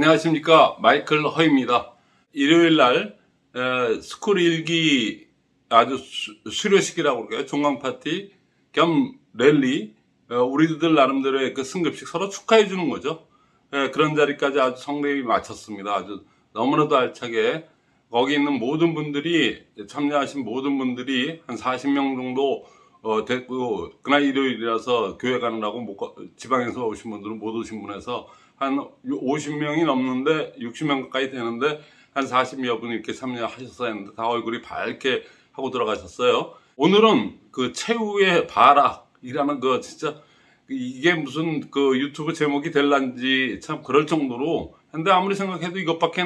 안녕하십니까 마이클 허입니다. 일요일 날 에, school 1기 아주 수, 수료식이라고 그럴까요? 종강 파티 겸 랠리 어, 우리들 나름대로의 그 승급식 서로 축하해 주는 거죠. 에, 그런 자리까지 아주 성대히 마쳤습니다. 아주 너무나도 알차게 거기 있는 모든 분들이 참여하신 모든 분들이 한 40명 정도 어, 됐고 그날 일요일이라서 교회 가느라고 못 가- 지방에서 오신 분들은 못 오신 분에서 한 50명이 넘는데 60명 가까이 되는데 한 40여 분 이렇게 참여 하셨어야 했는데 다 얼굴이 밝게 하고 들어가셨어요. 오늘은 그 최후의 발악이라는 그 진짜 이게 무슨 그 유튜브 제목이 될란지 참 그럴 정도로 근데 아무리 생각해도 이것밖에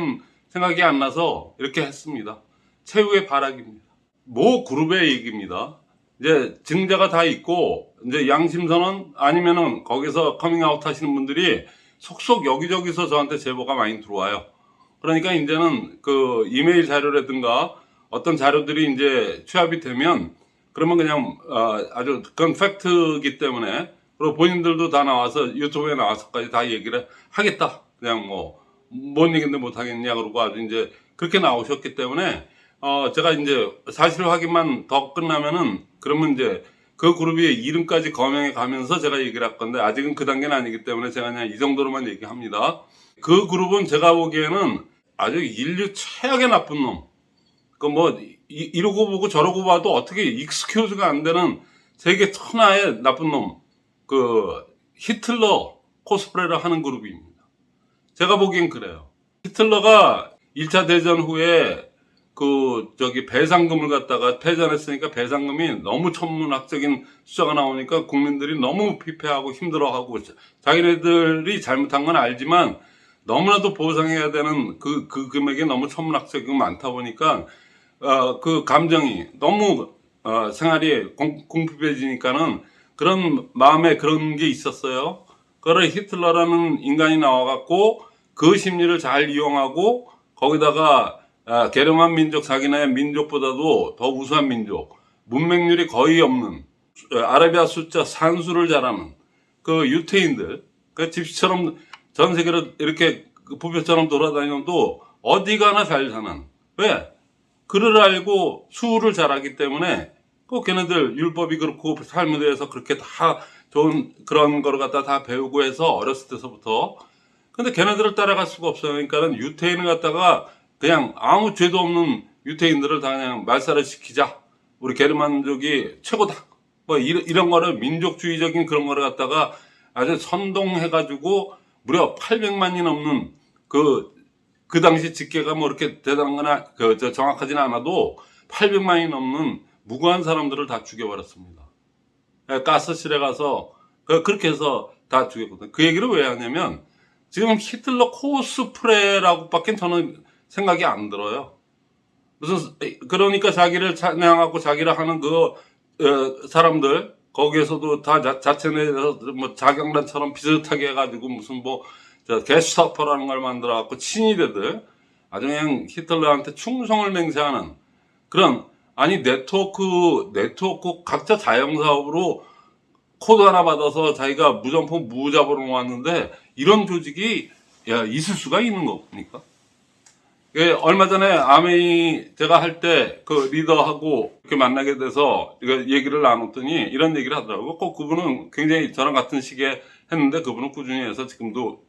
생각이 안 나서 이렇게 했습니다. 최후의 발악입니다. 모 그룹의 얘기입니다. 이제 증좌가 다 있고 이제 양심선언 아니면은 거기서 커밍아웃 하시는 분들이 속속 여기저기서 저한테 제보가 많이 들어와요. 그러니까 이제는 그 이메일 자료라든가 어떤 자료들이 이제 취합이 되면 그러면 그냥 어, 아주 그건 팩트이기 때문에 그리고 본인들도 다 나와서 유튜브에 나와서까지 다 얘기를 하겠다. 그냥 뭐 뭔 얘기인데 못 하겠냐 그러고 아주 이제 그렇게 나오셨기 때문에 어 제가 이제 사실 확인만 더 끝나면은 그러면 이제 그 그룹의 이름까지 거명해 가면서 제가 얘기를 할 건데 아직은 그 단계는 아니기 때문에 제가 그냥 이 정도로만 얘기합니다. 그 그룹은 제가 보기에는 아주 인류 최악의 나쁜 놈. 그 뭐 이러고 보고 저러고 봐도 어떻게 익스큐즈가 안 되는 세계 천하의 나쁜 놈. 그 히틀러 코스프레를 하는 그룹입니다. 제가 보기엔 그래요. 히틀러가 1차 대전 후에 그 저기 배상금을 갖다가 패전했으니까 배상금이 너무 천문학적인 숫자가 나오니까 국민들이 너무 피폐하고 힘들어하고 자기네들이 잘못한 건 알지만 너무나도 보상해야 되는 그, 그 금액이 너무 천문학적이고 많다 보니까 어, 그 감정이 너무 어, 생활이 공, 공핍해지니까는 그런 마음에 그런 게 있었어요. 그걸 히틀러라는 인간이 나와갖고 그 심리를 잘 이용하고 거기다가 아, 게르만 민족 자기네 민족보다도 더 우수한 민족 문맹률이 거의 없는 어, 아라비아 숫자 산수를 잘하는 그 유태인들 그 집시처럼 전 세계로 이렇게 그 부표처럼 돌아다니는도 어디 가나 잘 사는 왜 그를 알고 수를 잘하기 때문에 그 걔네들 율법이 그렇고 삶에 대해서 그렇게 다 좋은 그런 거를 갖다 다 배우고 해서 어렸을 때서부터 근데 걔네들을 따라갈 수가 없어요. 그러니까는 유태인을 갖다가 그냥 아무 죄도 없는 유태인들을 다 그냥 말살을 시키자. 우리 게르만족이 최고다. 뭐 이런, 이런 거를 민족주의적인 그런 거를 갖다가 아주 선동해 가지고 무려 800만이 넘는 그, 그 당시 집계가 뭐 이렇게 대단한 거나 그, 저 정확하지는 않아도 800만이 넘는 무고한 사람들을 다 죽여버렸습니다. 예, 가스실에 가서 그- 그렇게 해서 다 죽였거든요. 그 얘기를 왜 하냐면 지금 히틀러 코스프레라고 밖에 저는 생각이 안 들어요. 무슨 그러니까 자기를 찬양하고 자기를 하는 그 어, 사람들 거기에서도 다 자, 자체 내에서 뭐 자경단처럼 비슷하게 해가지고 무슨 뭐저 게슈타포라는 걸 만들어 갖고 친위대들 아주 그냥 히틀러한테 충성을 맹세하는 그런 아니 네트워크 네트워크 각자 자영사업으로 코드 하나 받아서 자기가 무점포 무자본으로 놓았는데 이런 조직이 야, 있을 수가 있는 겁니까? 예, 얼마 전에 아메이 제가 할 때 그 리더하고 이렇게 만나게 돼서 얘기를 나눴더니 이런 얘기를 하더라고요. 꼭 그분은 굉장히 저랑 같은 시기에 했는데 그분은 꾸준히 해서 지금도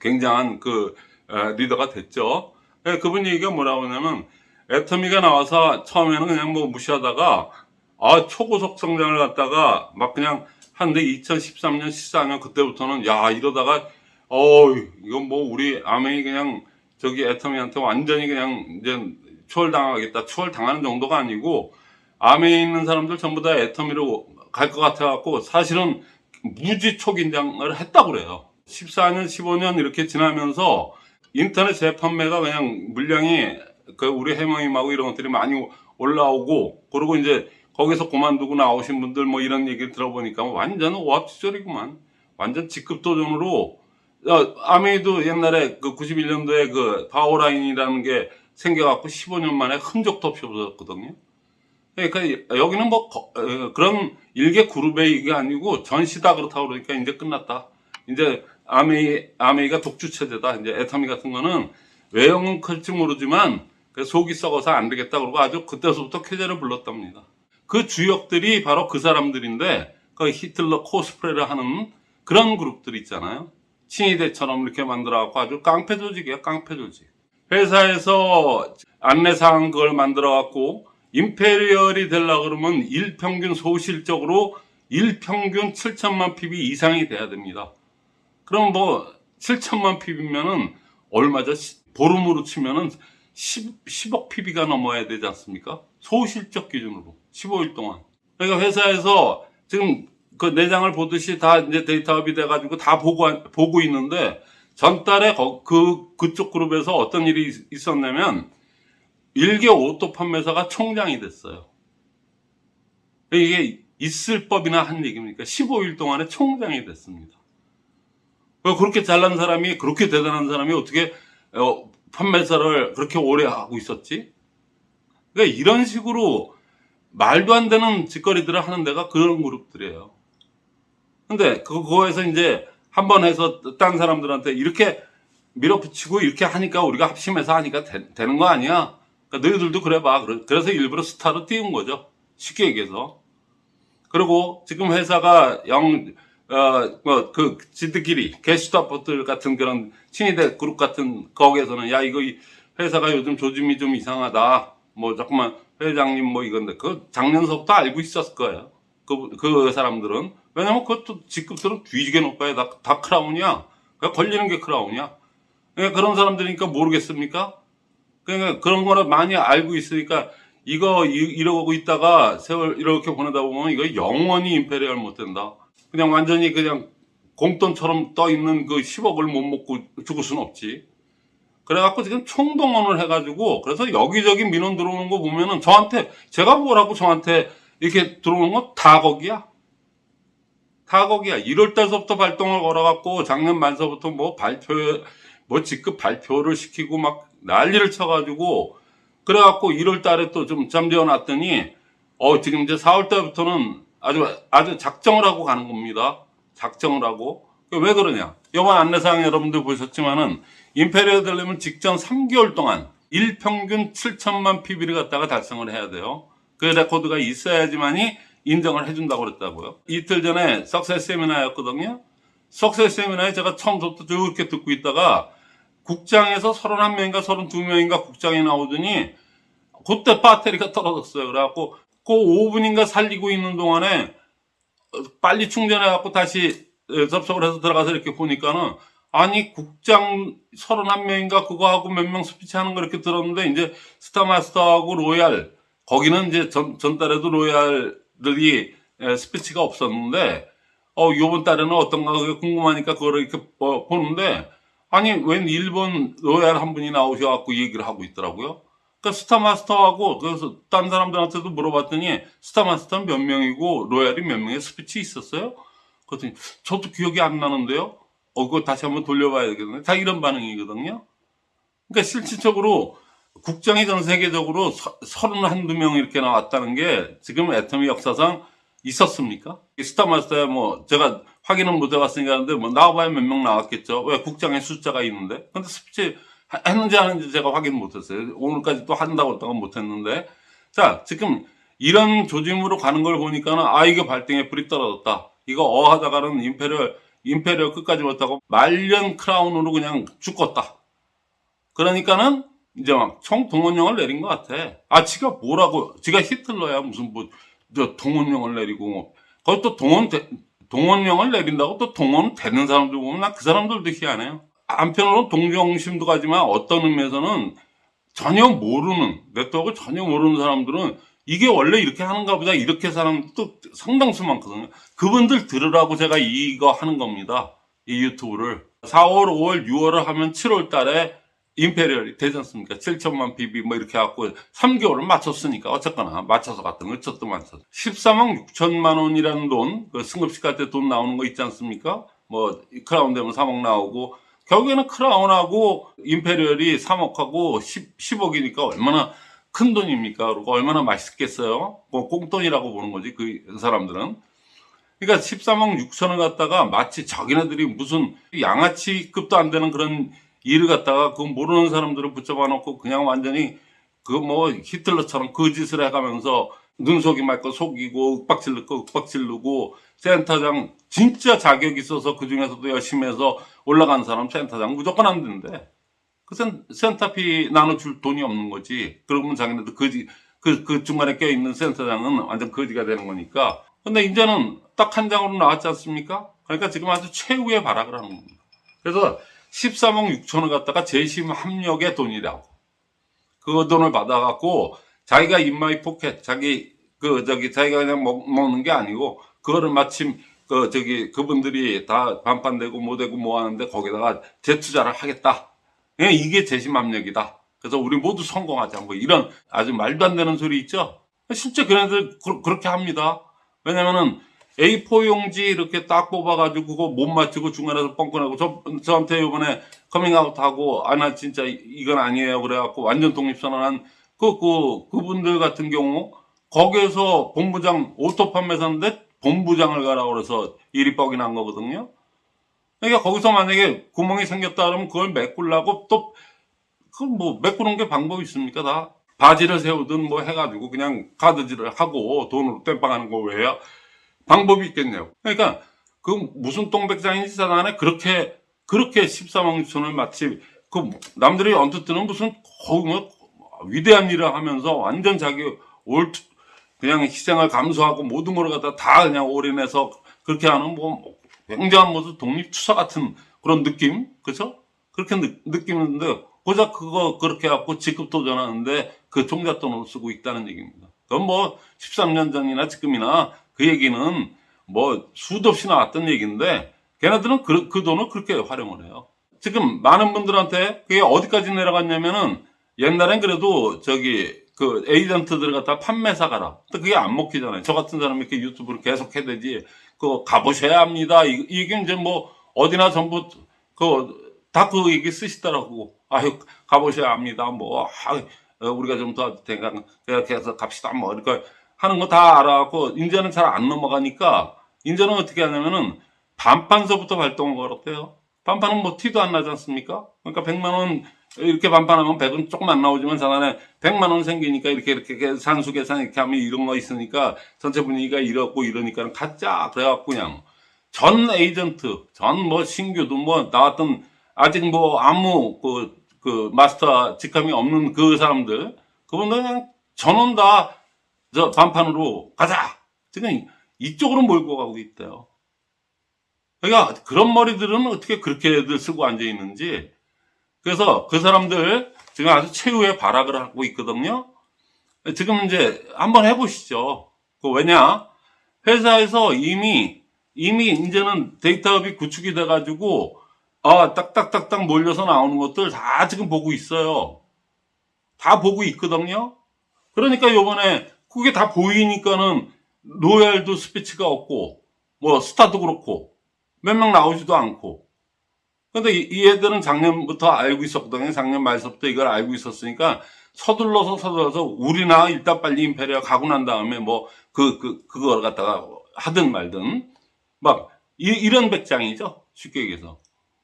굉장한 그 에, 리더가 됐죠. 예, 그분 얘기가 뭐라고 하냐면 애터미가 나와서 처음에는 그냥 뭐 무시하다가 아 초고속 성장을 갖다가 막 그냥 한데 2013년 14년 그때부터는 야 이러다가 어 이건 뭐 우리 아메이 그냥 저기 애터미한테 완전히 그냥 이제 추월당하겠다 추월당하는 정도가 아니고 아메에 있는 사람들 전부 다 애터미로 갈 것 같아 갖고 사실은 무지 초긴장을 했다고 그래요. 14년 15년 이렇게 지나면서 인터넷 재판매가 그냥 물량이 그 우리 해명임하고 이런 것들이 많이 올라오고 그리고 이제 거기서 그만두고 나오신 분들 뭐 이런 얘기를 들어보니까 완전 오합지졸이구만. 완전 직급도전으로 어, 아메이도 옛날에 그 91년도에 그 바오라인이라는 게 생겨갖고 15년 만에 흔적도 없이 없어졌거든요. 그러니까 여기는 뭐 거- 어, 그런 일개 그룹의 이게 아니고 전시다 그렇다고 그러니까 이제 끝났다. 이제 아메이, 아메이가 독주 체제다. 이제 애터미 같은 거는 외형은 클지 모르지만 그 속이 썩어서 안 되겠다. 그러고 아주 그때서부터 쾌제를 불렀답니다. 그 주역들이 바로 그 사람들인데 그 히틀러 코스프레를 하는 그런 그룹들 있잖아요. 친위대처럼 이렇게 만들어갖고 아주 깡패 조직이야, 깡패 조직. 회사에서 안내사항 그걸 만들어갖고 임페리얼이 되려고 그러면 일평균 소실적으로 일평균 7천만 PB 이상이 돼야 됩니다. 그럼 뭐 7천만 PV면은 얼마죠? 시- 보름으로 치면은 10, 10억 PV가 넘어야 되지 않습니까? 소실적 기준으로 15일 동안. 그러니까 회사에서 지금 그 내장을 보듯이 다 이제 data up이 돼가지고 다 보고 보고 있는데 전달에 거- 그 그쪽 그룹에서 어떤 일이 있- 있었냐면 일개 auto 판매사가 총장이 됐어요. 이게 있을 법이나 한 얘기입니까? 15일 동안에 총장이 됐습니다. 왜 그렇게 잘난 사람이 그렇게 대단한 사람이 어떻게 어, 판매사를 그렇게 오래 하고 있었지? 그러니까 이런 식으로 말도 안 되는 짓거리들을 하는 데가 그런 그룹들이에요. 근데 그- 그거에서 이제 한 번 해서 딴 사람들한테 이렇게 밀어붙이고 이렇게 하니까 우리가 합심해서 하니까 되, 는거 아니야? 그러니까 너희들도 그래 봐. 그래- 그래서 일부러 스타로 띄운 거죠. 쉽게 얘기해서. 그리고 지금 회사가 영, 어, 뭐, 그, 지들끼리, 게슈타포트 같은 그런 친위대 그룹 같은 거기에서는, 야, 이거 이 회사가 요즘 조짐이 좀 이상하다. 뭐, 자꾸만 회장님 뭐 이건데, 그 작년서부터 알고 있었을 거예요. 그, 그 사람들은. 왜냐면 그것도 직급들은 뒤지게 높아요. 다, 다 크라운이야. 그러니까 걸리는 게 크라운이야. 그러니까 그런 사람들이니까 모르겠습니까? 그러니까 그런 거를 많이 알고 있으니까 이거 이- 이러고 있다가 세월 이렇게 보내다 보면 이거 영원히 임페리얼 못 된다. 그냥 완전히 그냥 공돈처럼 떠 있는 그 10억을 못 먹고 죽을 수는 없지. 그래갖고 지금 총동원을 해가지고 그래서 여기저기 민원 들어오는 거 보면은 저한테 제가 뭐라고 저한테 이렇게 들어오는 거 다 거기야. 다 거기야. 1월 달서부터 발동을 걸어갖고 작년 말서부터 뭐 발표, 뭐 직급 발표를 시키고 막 난리를 쳐가지고 그래갖고 1월 달에 또 좀 잠재워 놨더니 어, 지금 이제 4월 달부터는 아주, 아주 작정을 하고 가는 겁니다. 작정을 하고. 왜 그러냐. 이번 안내사항 여러분들 보셨지만은 Imperial 되려면 직전 3개월 동안 일평균 7천만 PV를 갖다가 달성을 해야 돼요. 그 레코드가 있어야지만이 인정을 해준다고 그랬다고요. 이틀 전에 success 세미나였거든요. success 세미나에 제가 처음부터 쭉 이렇게 듣고 있다가 국장에서 31명인가 32명인가 국장이 나오더니 그때 배터리가 떨어졌어요. 그래갖고 그 5분인가 살리고 있는 동안에 어, 빨리 충전해갖고 다시 에, 접속을 해서 들어가서 이렇게 보니까는 아니 국장 31명인가 그거 하고 몇 명 스피치 하는 거 이렇게 들었는데 이제 star master하고 royal 거기는 이제 전, 전달에도 royal들이 에, 스피치가 없었는데 어 요번 달에는 어떤가 궁금하니까 그거를 이렇게 어, 보는데 아니 웬 일본 royal 한 분이 나오셔갖고 얘기를 하고 있더라고요. 그러니까 star master하고 그래서 딴 사람들한테도 물어봤더니 star master는 몇 명이고 royal이 몇 명의 스피치 있었어요? 그랬더니 저도 기억이 안 나는데요. 어 그거 다시 한번 돌려봐야 되겠네. 다 이런 반응이거든요. 그러니까 실질적으로 국장이 전 세계적으로 서- 서른 한두 명 이렇게 나왔다는 게 지금 애터미 역사상 있었습니까? 이 star master에 뭐 제가 확인은 못 해봤으니까 하는데 뭐 나와봐야 몇 명 나왔겠죠. 왜 국장의 숫자가 있는데. 근데 스피치 하- 했는지 안 했는지 제가 확인 못 했어요. 오늘까지 또 한다고 했다가 못 했는데. 자, 지금 이런 조짐으로 가는 걸 보니까는 아, 이게 발등에 불이 떨어졌다. 이거 어 하다가는 Imperial, Imperial 끝까지 못하고 말년 크라운으로 그냥 죽었다. 그러니까는 이제 막 총동원령을 내린 것 같아. 아, 지가 뭐라고, 지가 히틀러야. 무슨 뭐, 저 동원령을 내리고, 뭐. 또 동원, 동원령을 내린다고 또 동원 되는 사람들 보면 나 그 사람들도 희한해요. 한편으로는 동정심도 가지만 어떤 의미에서는 전혀 모르는, 네트워크를 전혀 모르는 사람들은 이게 원래 이렇게 하는가 보다 이렇게 사람도 상당수 많거든요. 그분들 들으라고 제가 이거 하는 겁니다. 이 유튜브를. 4월, 5월, 6월을 하면 7월 달에 임페리얼이 되지 않습니까? 7천만 BB 뭐 이렇게 해갖고 3개월을 맞췄으니까 어쨌거나 맞춰서 갔던 거 저도 맞춰서 14만 6천만 원이라는 돈, 그 승급식 갈 때 돈 나오는 거 있지 않습니까? 뭐 크라운 되면 3억 나오고 결국에는 크라운하고 임페리얼이 3억하고 10, 10억이니까 얼마나 큰 돈입니까? 그리고 얼마나 맛있겠어요? 뭐 꽁돈이라고 보는 거지 그 사람들은. 그러니까 13억 6천을 갖다가 마치 자기네들이 무슨 양아치급도 안 되는 그런 일을 갖다가 그 모르는 사람들을 붙잡아 놓고 그냥 완전히 그 뭐 히틀러처럼 그 짓을 해가면서 눈속이 맑고 속이고 윽박질 넣고 윽박질 누고 센터장 진짜 자격 있어서 그 중에서도 열심히 해서 올라간 사람 센터장 무조건 안 된대. 그 센, 센터피 나눠줄 돈이 없는 거지. 그러면 자기네들 거지, 그, 그 중간에 껴있는 센터장은 완전 거지가 되는 거니까. 근데 이제는 딱 한 장으로 나왔지 않습니까? 그러니까 지금 아주 최후의 발악을 하는 겁니다. 그래서 13억 6천을 갖다가 제심합력의 돈이라고. 그 돈을 받아갖고 자기가 in my pocket, 자기, 그, 저기, 자기가 그냥 먹, 먹는 게 아니고, 그거를 마침, 그, 저기, 그분들이 다 반판되고 뭐 되고 뭐 하는데 거기다가 재투자를 하겠다. 예, 이게 제심합력이다. 그래서 우리 모두 성공하자. 뭐 이런 아주 말도 안 되는 소리 있죠? 실제 그네들 그, 그렇게 합니다. 왜냐면은 A4 용지 이렇게 딱 뽑아가지고 그거 못 맞추고 중간에서 뻥끗하고 저, 저한테 이번에 커밍아웃 하고 아 나 진짜 이- 이건 아니에요 그래갖고 완전 독립선언한 그, 그, 그분들 같은 경우 거기에서 본부장 auto 판매사인데 본부장을 가라 그래서 일이 뻑이 난 거거든요. 그러니까 거기서 만약에 구멍이 생겼다 그러면 그걸 메꾸려고 또, 그건 뭐 메꾸는 게 방법이 있습니까 다? 바지를 세우든 뭐 해가지고 그냥 카드질을 하고 돈으로 땜빵하는 거 외에 방법이 있겠네요. 그러니까 그 무슨 똥백장인지 사단에 그렇게 그렇게 13억 6천을 마치 그 남들이 언뜻 뜨는 무슨 거의 뭐 위대한 일을 하면서 완전 자기 올 그냥 희생을 감수하고 모든 걸 갖다 다 그냥 올인해서 그렇게 하는 뭐 굉장한 무슨 독립투사 같은 그런 느낌 그죠? 그렇게 느, 느끼는데 고작 그거 그렇게 갖고 직급 도 전하는데 그 종잣돈으로 쓰고 있다는 얘기입니다. 그건 뭐 13년 전이나 지금이나 그 얘기는 뭐 수도 없이 나왔던 얘기인데 걔네들은 그, 그 돈을 그렇게 활용을 해요. 지금 많은 분들한테 그게 어디까지 내려갔냐면은 옛날엔 그래도 저기 그 에이전트들 갖다 판매사 가라. 근데 그게 안 먹히잖아요. 저 같은 사람이 이렇게 유튜브를 계속 해야 되지. 그거 가보셔야 합니다. 이- 이게 이제 뭐 어디나 전부 그 다그 얘기 쓰시더라고. 아유 가보셔야 합니다. 뭐 아, 어, 우리가 좀더 그렇게 해서 갑시다. 뭐 이렇게 하는 거 다 알아갖고 이제는 잘 안 넘어가니까 이제는 어떻게 하냐면은 반판서부터 발동을 걸었대요. 반판은 뭐 티도 안 나지 않습니까? 그러니까 100만 원 이렇게 반판하면 100은 조금 안 나오지만 자단에 100만 원 생기니까 이렇게 이렇게 산수 계산 이렇게 하면 이런 거 있으니까 전체 분위기가 이렇고 이러니까 가짜 그래갖고 그냥 전 에이전트 전 뭐 신규도 뭐 나왔던 아직 뭐 아무 그, 그 마스터 직함이 없는 그 사람들 그분들 그냥 전원 다 저 반판으로 가자 지금 이쪽으로 몰고 가고 있대요. 그러니까 그런 머리들은 어떻게 그렇게들 쓰고 앉아 있는지 그래서 그 사람들 지금 아주 최후의 발악을 하고 있거든요. 지금 이제 한번 해보시죠. 그 왜냐 회사에서 이미 이미 이제는 데이터업이 구축이 돼가지고 아 딱딱딱딱 몰려서 나오는 것들 다 지금 보고 있어요. 다 보고 있거든요. 그러니까 요번에 그게 다 보이니까는 로얄도 스피치가 없고 뭐 스타도 그렇고 몇 명 나오지도 않고. 근데 이, 이 애들은 작년부터 알고 있었거든요. 작년 말서부터 이걸 알고 있었으니까 서둘러서 서둘러서 우리나 일단 빨리 Imperial 가고 난 다음에 뭐 그 그 그, 그걸 갖다가 하든 말든 막 이, 이런 백장이죠. 쉽게 얘기해서.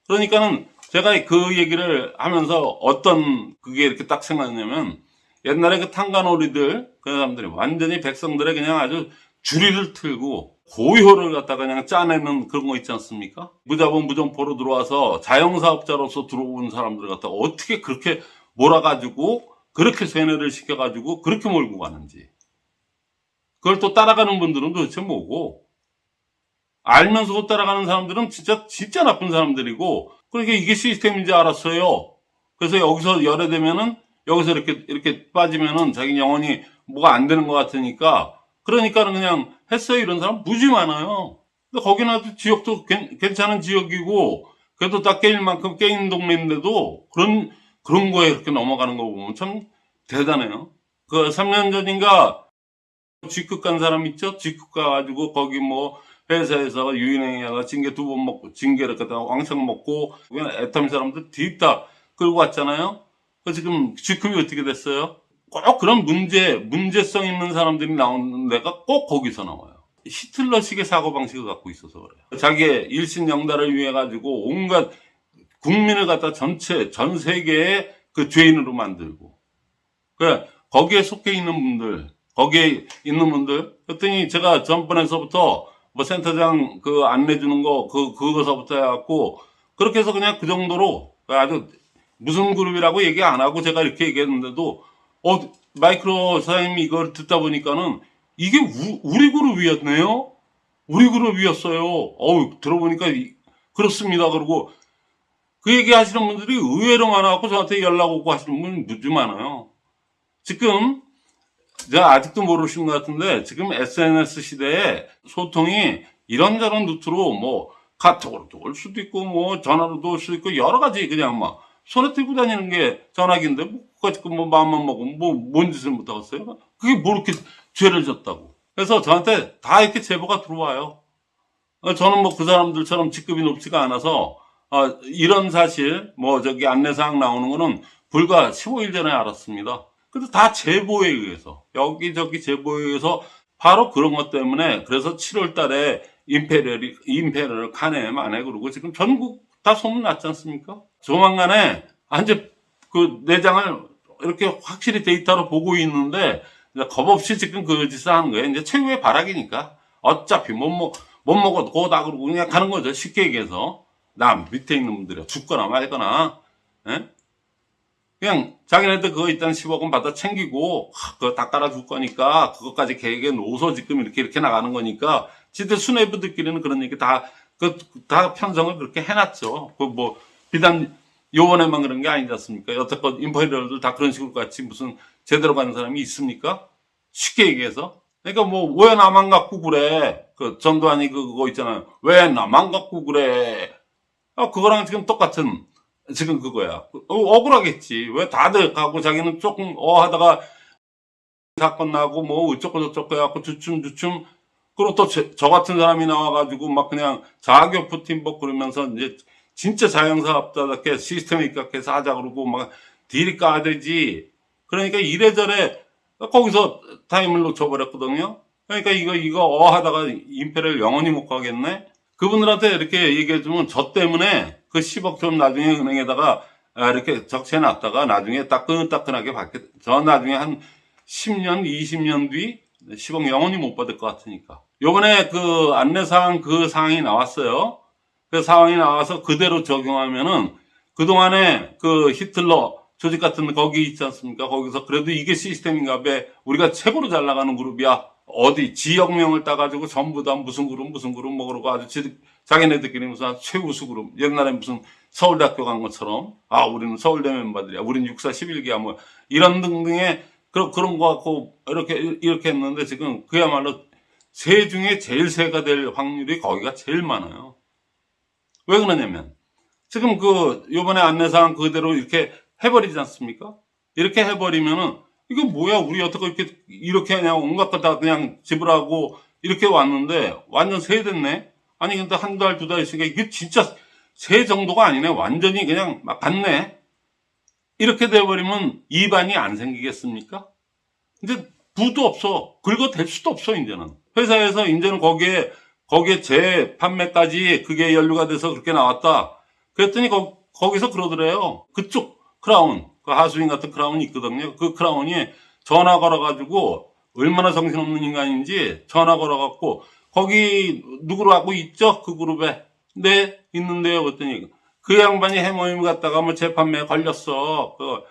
그러니까는 제가 그 얘기를 하면서 어떤 그게 이렇게 딱 생각나냐면 옛날에 그 탄가놀이들 그 사람들이 완전히 백성들의 그냥 아주 주리를 틀고 고효를 갖다가 그냥 짜내는 그런 거 있지 않습니까? 무자본 무정포로 들어와서 자영사업자로서 들어온 사람들 갖다 가 어떻게 그렇게 몰아가지고 그렇게 세뇌를 시켜가지고 그렇게 몰고 가는지 그걸 또 따라가는 분들은 도대체 뭐고 알면서도 따라가는 사람들은 진짜 진짜 나쁜 사람들이고 그러니까 이게 시스템인지 알았어요. 그래서 여기서 열애되면은 여기서 이렇게 이렇게 빠지면은 자기 영혼이 뭐가 안 되는 것 같으니까 그러니까는 그냥 했어요 이런 사람 무지 많아요. 근데 아주 지역도 괜- 괜찮은 지역이고 그래도 딱 깨일 만큼 깨인 동네인데도 그런 그런 거에 이렇게 넘어가는 거 보면 참 대단해요. 그 3년 전인가 G급 간 사람 있죠? G급 가가지고 거기 뭐 회사에서 유인행위하다 징계 두 번 먹고 징계를 갖다가 왕창 먹고 그냥 애터미 사람들 뒤따 끌고 왔잖아요. 그 지금 G급이 어떻게 됐어요? 꼭 그런 문제 문제성 있는 사람들이 나오는 데가 꼭 거기서 나와요. 히틀러식의 사고방식을 갖고 있어서 그래요. 자기의 일신영달을 위해 가지고 온갖 국민을 갖다 전체, 전 세계의 그 죄인으로 만들고. 그, 거기에 속해 있는 분들, 거기에 있는 분들, 그랬더니 제가 전번에서부터 뭐 센터장 그 안내 주는 거, 그, 그거서부터 해갖고, 그렇게 해서 그냥 그 정도로 아주 무슨 그룹이라고 얘기 안 하고 제가 이렇게 얘기했는데도, 어, 마이크로 사장님이 이걸 듣다 보니까는 이게 우, 우리 그룹이었네요? 우리 그룹이었어요. 어우, 들어보니까 이- 그렇습니다. 그러고 그 얘기 하시는 분들이 의외로 많아갖고 저한테 연락 오고 하시는 분 무지 많아요. 지금, 제가 아직도 모르시는 것 같은데, 지금 SNS 시대에 소통이 이런저런 루트로 뭐, 카톡으로도 올 수도 있고, 뭐, 전화로도 올 수도 있고, 여러 가지 그냥 막, 손에 들고 다니는 게 전화기인데, 뭐, 그거 뭐, 마음만 먹으면 뭐, 뭔 짓을 못하겠어요? 그게 뭐 이렇게 죄를 졌다고. 그래서 저한테 다 이렇게 제보가 들어와요. 어, 저는 뭐 그 사람들처럼 직급이 높지가 않아서, 어, 이런 사실, 뭐 저기 안내사항 나오는 거는 불과 15일 전에 알았습니다. 근데 다 제보에 의해서, 여기저기 제보에 의해서 바로 그런 것 때문에, 그래서 7월 달에 Imperial이, Imperial 가네, 마네, 그러고 지금 전국 다 소문났지 않습니까? 조만간에, 아, 이제 그 내장을 이렇게 확실히 데이터로 보고 있는데, 이제 겁없이 지금 그 짓을 하는 거예요. 이제 최후의 발악이니까. 어차피 못 먹, 못 먹어도 고다 그러고 그냥 가는 거죠. 쉽게 얘기해서. 남 밑에 있는 분들이 죽거나 말거나, 예? 그냥 자기네들 그거 일단 10억은 받아 챙기고, 하, 그거 다 깔아줄 거니까, 그것까지 계획에 놓아서 지금 이렇게 이렇게 나가는 거니까, 지들 수뇌부들끼리는 그런 얘기 다, 그, 다 편성을 그렇게 해놨죠. 그 뭐, 비단 요번에만 그런 게 아니지 않습니까? 여태껏 인퍼리얼들 다 그런 식으로 같이 무슨 제대로 가는 사람이 있습니까? 쉽게 얘기해서. 그러니까 뭐, 왜 나만 갖고 그래? 그 전두환이 그- 그거 있잖아요. 왜 나만 갖고 그래? 아, 그거랑 지금 똑같은, 지금 그거야. 어, 억울하겠지. 왜 다들 가고 자기는 조금 어 하다가 사건 나고 뭐 어쩌고 저쩌고 해갖고 주춤주춤. 그리고 또 저 같은 사람이 나와가지고 막 그냥 자교프 팀복 그러면서 이제 진짜 자영사업자답게 시스템에 입각해서 하자 그러고 막 딜이 까되지. 그러니까 이래저래 거기서 타임을 놓쳐버렸거든요. 그러니까 이거, 이거 어 하다가 임페를 영원히 못 가겠네? 그분들한테 이렇게 얘기해주면 저 때문에 그 10억 좀 나중에 은행에다가 아, 이렇게 적셔놨다가 나중에 따끈따끈하게 받게, 저 나중에 한 10년, 20년 뒤 10억 영원히 못 받을 것 같으니까. 요번에 그 안내사항 그 사항이 나왔어요. 그 상황이 나와서 그대로 적용하면은 그동안에 그 히틀러 조직 같은 거기 있지 않습니까? 거기서 그래도 이게 시스템인가 봐. 우리가 최고로 잘 나가는 그룹이야. 어디 지역명을 따가지고 전부 다 무슨 그룹 무슨 그룹 뭐 그러고 아주 지, 자기네들끼리 무슨 최우수 그룹 옛날에 무슨 서울대학교 간 것처럼 아 우리는 서울대 멤버들이야 우리는 육사 11기야 뭐 이런 등등의 그런 그런 거 갖고 이렇게 이렇게 했는데 지금 그야말로 세 중에 제일 세가 될 확률이 거기가 제일 많아요. 왜 그러냐면 지금 그 요번에 안내사항 그대로 이렇게 해버리지 않습니까? 이렇게 해버리면은 이거 뭐야 우리 어떻게 이렇게 이렇게 그냥 온갖 거다 그냥 지불하고 이렇게 왔는데 완전 세 됐네. 아니 근데 한 달 두달 있으니까 이게 진짜 세 정도가 아니네. 완전히 그냥 막 갔네. 이렇게 돼버리면 이반이 안 생기겠습니까? 이제 부도 없어. 긁어댈 수도 없어 이제는. 회사에서 이제는 거기에 거기에 재판매까지 그게 연루가 돼서 그렇게 나왔다. 그랬더니 거, 거기서 그러더래요. 그쪽 크라운, 그 하수인 같은 크라운이 있거든요. 그 크라운이 전화 걸어가지고 얼마나 정신없는 인간인지 전화 걸어갖고 거기 누구로 하고 있죠? 그 그룹에. 네, 있는데요. 그랬더니 그 양반이 해모임 갔다가 뭐 재판매에 걸렸어. 그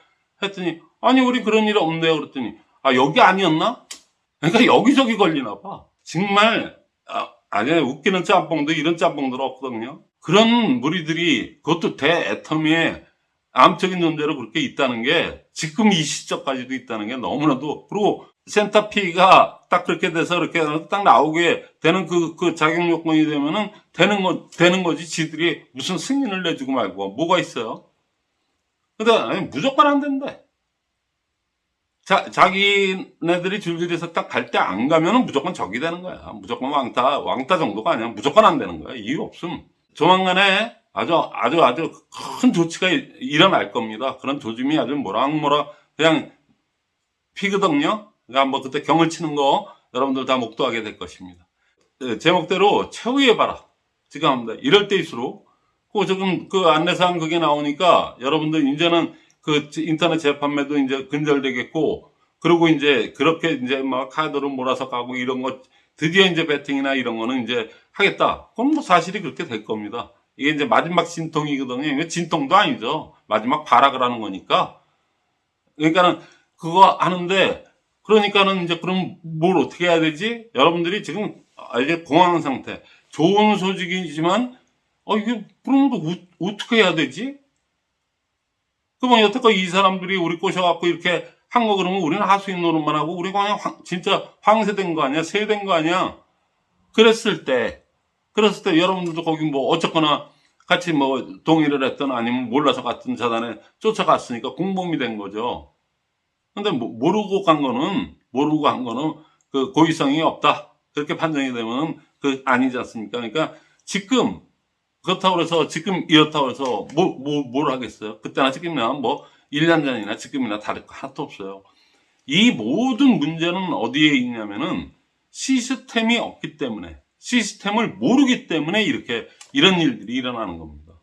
했더니 아니 우리 그런 일 없네요. 그랬더니 아 여기 아니었나? 그러니까 여기저기 걸리나 봐. 정말 아, 아니 웃기는 짬뽕도 이런 짬뽕들 없거든요. 그런 무리들이 그것도 대애터미에 암적인 존재로 그렇게 있다는 게 지금 이 시점까지도 있다는 게 너무나도 그리고 센터피가 딱 그렇게 돼서 그렇게 딱 나오게 되는 그, 그 자격 요건이 되면은 되는 거, 되는 거지. 지들이 무슨 승인을 내주고 말고 뭐가 있어요? 근데 아니, 무조건 안 된대. 자, 자기네들이 줄줄이서 딱 갈 때 안 가면은 무조건 적이 되는 거야. 무조건 왕따, 왕따 정도가 아니야. 무조건 안 되는 거야. 이유 없음. 조만간에 아주, 아주, 아주 큰 조치가 일- 일어날 겁니다. 그런 조짐이 아주 모락모락 그냥 피거든요. 그러니까 뭐 그때 경을 치는 거 여러분들 다 목도하게 될 것입니다. 예, 제목대로 최후의 바라 지금 합니다. 이럴 때일수록 그 지금 그 안내사항 그게 나오니까 여러분들 이제는 그 인터넷 재판매도 이제 근절되겠고 그리고 이제 그렇게 이제 막 카드로 몰아서 가고 이런 거 드디어 이제 배팅이나 이런 거는 이제 하겠다. 그럼 뭐 사실이 그렇게 될 겁니다. 이게 이제 마지막 진통이거든요. 진통도 아니죠. 마지막 발악을 하는 거니까. 그러니까는 그거 하는데 그러니까는 이제 그럼 뭘 어떻게 해야 되지? 여러분들이 지금 이제 공황 상태. 좋은 소식이지만 어 이게 그럼 또 어- 어떻게 해야 되지? 그러면 여태껏 이 사람들이 우리 꼬셔갖고 이렇게 한 거 그러면 우리는 하수인 노릇만 하고 우리 그냥 황- 진짜 황새된 거 아니야? 새된 거 아니야? 그랬을 때, 그랬을 때 여러분들도 거기 뭐 어쨌거나 같이 뭐 동의를 했던 아니면 몰라서 갔던 자단에 쫓아갔으니까 공범이 된 거죠. 근데 뭐 모르고 간 거는, 모르고 간 거는 그 고의성이 없다. 그렇게 판정이 되면 그 아니지 않습니까? 그러니까 지금 그렇다고 해서 지금 이렇다고 해서 뭐, 뭐, 뭘 하겠어요? 그때나 지금이나 뭐 1년 전이나 지금이나 다를 거 하나도 없어요. 이 모든 문제는 어디에 있냐면은 시스템이 없기 때문에 시스템을 모르기 때문에 이렇게 이런 일들이 일어나는 겁니다.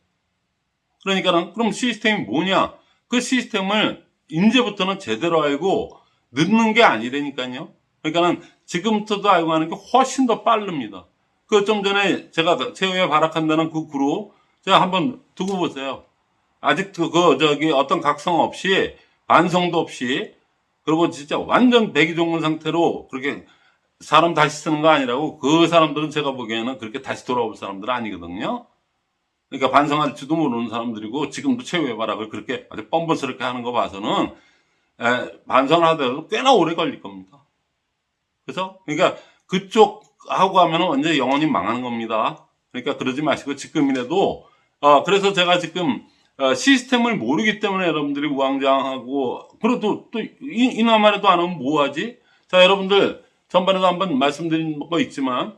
그러니까는 그럼 시스템이 뭐냐? 그 시스템을 이제부터는 제대로 알고 늦는 게 아니라니까요. 그러니까는 지금부터도 알고 하는 게 훨씬 더 빠릅니다. 그 좀 전에 제가 최후에 발악한다는 그 그룹 제가 한번 두고 보세요. 아직도 그 저기 어떤 각성 없이 반성도 없이 그리고 진짜 완전 배기종군 상태로 그렇게 사람 다시 쓰는 거 아니라고 그 사람들은 제가 보기에는 그렇게 다시 돌아올 사람들은 아니거든요. 그러니까 반성할지도 모르는 사람들이고 지금도 최후의 발악을 그렇게 아주 뻔뻔스럽게 하는 거 봐서는 에, 반성을 하더라도 꽤나 오래 걸릴 겁니다. 그래서 그러니까 그쪽 하고 하면 히 영원히 망하는 겁니다. 그러니까 그러지 마시고 지금이라도 어, 그래서 제가 지금 어, 시스템을 모르기 때문에 여러분들이 우왕좌왕하고 그래도 또 이- 이나마라도 안 하면 뭐하지? 자 여러분들 전반에도 한번 말씀드린 거 있지만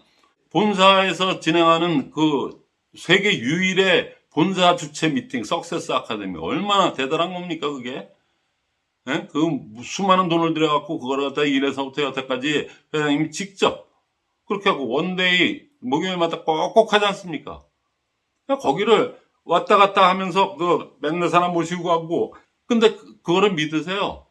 본사에서 진행하는 그 세계 유일의 본사 주최 미팅 석세스 아카데미 얼마나 대단한 겁니까 그게? 예? 그 수많은 돈을 들여갖고 그걸 갖다 일에서부터 여태까지 회장님이 직접 그렇게 하고 one day 목요일마다 꼭꼭 하지 않습니까? 거기를 왔다 갔다 하면서 그 맨날 사람 모시고 하고 근데 그- 그거를 믿으세요.